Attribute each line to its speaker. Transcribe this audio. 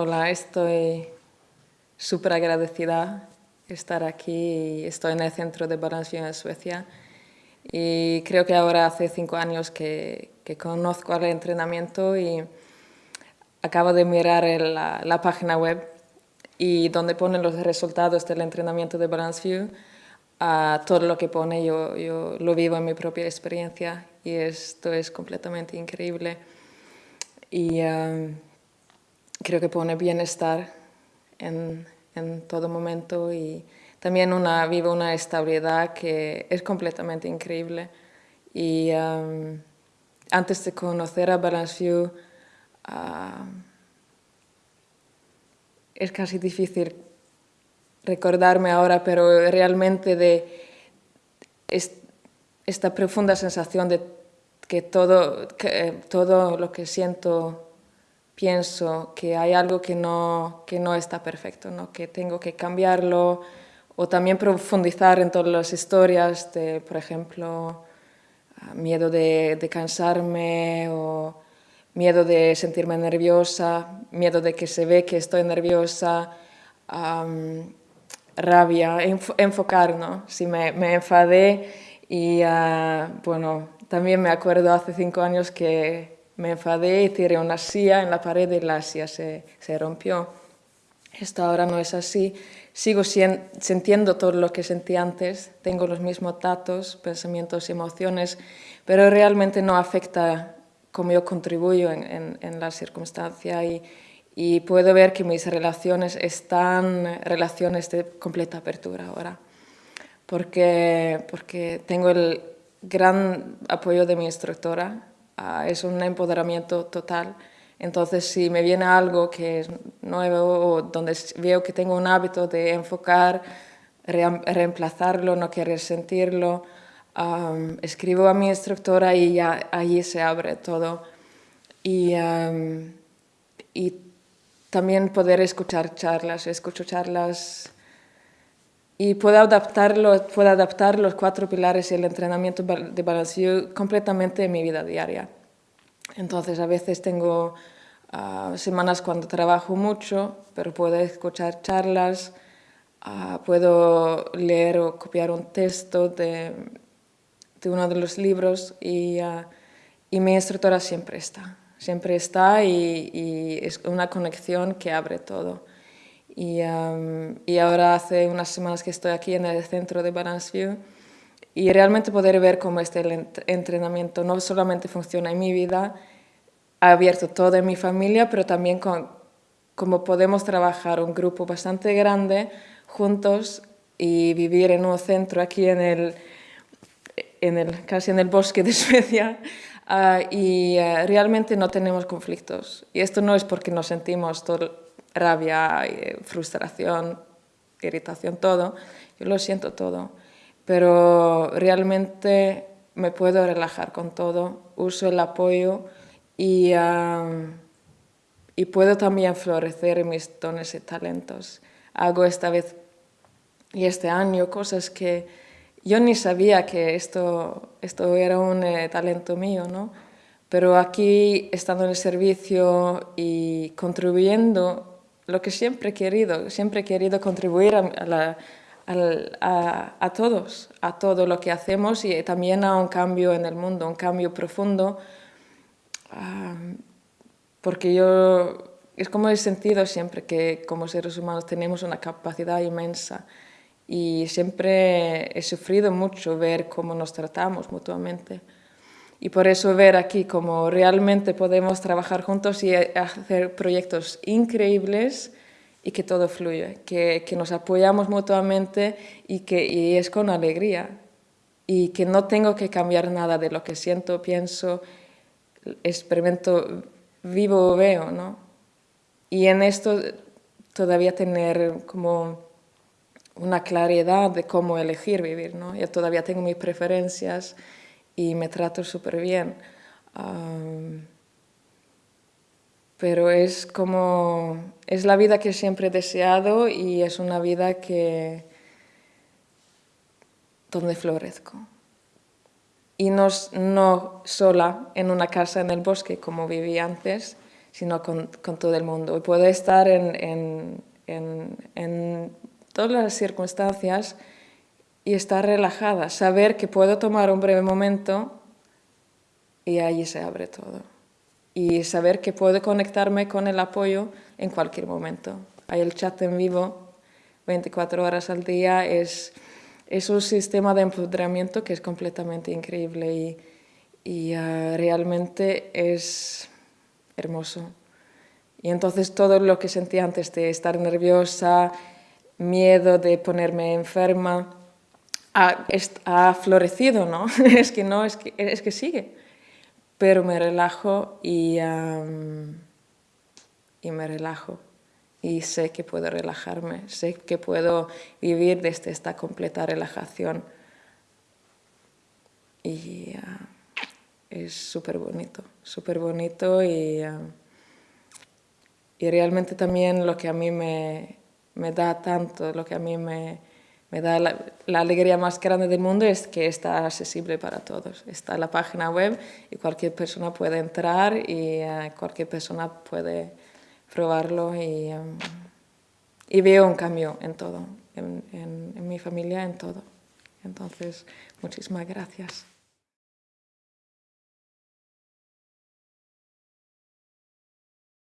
Speaker 1: Hola, estoy súper agradecida de estar aquí. Estoy en el centro de Balansview en Suecia y creo que ahora hace cinco años que, que conozco el entrenamiento y acabo de mirar la, la, página web y donde ponen los resultados del entrenamiento de Balanceview, a todo lo que pone yo, yo lo vivo en mi propia experiencia y esto es completamente increíble. Y um, creo que pone bienestar en, en, todo momento y también una, vive una estabilidad que es completamente increíble. Y um, antes de conocer a Balanceview, uh, es casi difícil recordarme ahora, pero realmente de esta profunda sensación de que todo, que todo lo que siento pienso que hay algo que no, que no está perfecto, ¿no? que tengo que cambiarlo, o también profundizar en todas las historias de, por ejemplo, ah, miedo de, de cansarme o miedo de sentirme nerviosa, miedo de que se ve que estoy nerviosa, um, rabia, enf enfocar, ¿no? Si me, me enfadé y, uh, bueno, también me acuerdo hace cinco años que me enfadé y tiré una silla en la pared y la silla se, se rompió. Esto ahora no es así. Sigo sintiendo todo lo que sentí antes, tengo los mismos datos, pensamientos y emociones, pero realmente no afecta cómo yo contribuyo en, en, en la circunstancia y, y, puedo ver que mis relaciones están relaciones de completa apertura ahora, porque, porque tengo el gran apoyo de mi instructora, es un empoderamiento total. Entonces, si me viene algo que es nuevo o donde veo que tengo un hábito de enfocar, re reemplazarlo, no querer sentirlo, um, escribo a mi instructora y ya allí se abre todo. Y, um, y también poder escuchar charlas, escucho charlas y puedo, adaptarlo, puedo adaptar los cuatro pilares y el entrenamiento de balanceo completamente en mi vida diaria. Entonces a veces tengo uh, semanas cuando trabajo mucho, pero puedo escuchar charlas, uh, puedo leer o copiar un texto de, de uno de los libros y, uh, y, mi instructora siempre está, siempre está y es una conexión que abre todo. Y, um, y, ahora hace unas semanas que estoy aquí en el centro de Balanceview y realmente poder ver cómo este entrenamiento no solamente funciona en mi vida, ha abierto toda mi familia, pero también con, cómo podemos trabajar un grupo bastante grande juntos y vivir en un centro aquí en el, en el casi en el bosque de Suecia uh, y uh, realmente no tenemos conflictos. Y esto no es porque nos sentimos todo rabia, frustración, irritación, todo. Yo lo siento todo. Pero realmente me puedo relajar con todo, uso el apoyo y, y puedo también florecer mis dones y talentos. Hago esta vez y este año cosas que yo ni sabía que esto, esto era un eh, talento mío, ¿no? Pero aquí, estando en el servicio y contribuyendo lo que siempre he querido, siempre he querido contribuir a, a, todos, a todo lo que hacemos y también a un cambio en el mundo, un cambio profundo, porque yo, es como he sentido siempre que como seres humanos tenemos una capacidad inmensa y siempre he sufrido mucho ver cómo nos tratamos mutuamente. Y por eso ver aquí cómo realmente podemos trabajar juntos y hacer proyectos increíbles y que todo fluye, que, que nos apoyamos mutuamente y que y es con alegría y que no tengo que cambiar nada de lo que siento, pienso, experimento, vivo o veo, ¿no? Y en esto todavía tener como una claridad de cómo elegir vivir, ¿no? Yo todavía tengo mis preferencias y me trato súper bien. pero es como, es la vida que siempre he deseado y es una vida que, donde florezco. Y no, no sola en una casa en el bosque como viví antes, sino con, con todo el mundo. Y puedo estar en, en, en, todas las circunstancias y estar relajada, saber que puedo tomar un breve momento y allí se abre todo. Y saber que puedo conectarme con el apoyo en cualquier momento. Hay el chat en vivo 24 horas al día, es, es un sistema de empoderamiento que es completamente increíble y, y uh, realmente es hermoso. Y entonces todo lo que sentí antes de estar nerviosa, miedo de ponerme enferma, ha, ha florecido, ¿no? es que no, es que, es que sigue. Pero me relajo y, y me relajo. Y sé que puedo relajarme, sé que puedo vivir desde esta completa relajación. Y es súper bonito, súper bonito y... Y realmente también lo que a mí me, me da tanto, lo que a mí me, me da la, alegría más grande del mundo es que está accesible para todos. Está en la página web y cualquier persona puede entrar y uh, cualquier persona puede probarlo y, um, y, veo un cambio en todo, en, en, en mi familia, en todo. Entonces, muchísimas gracias.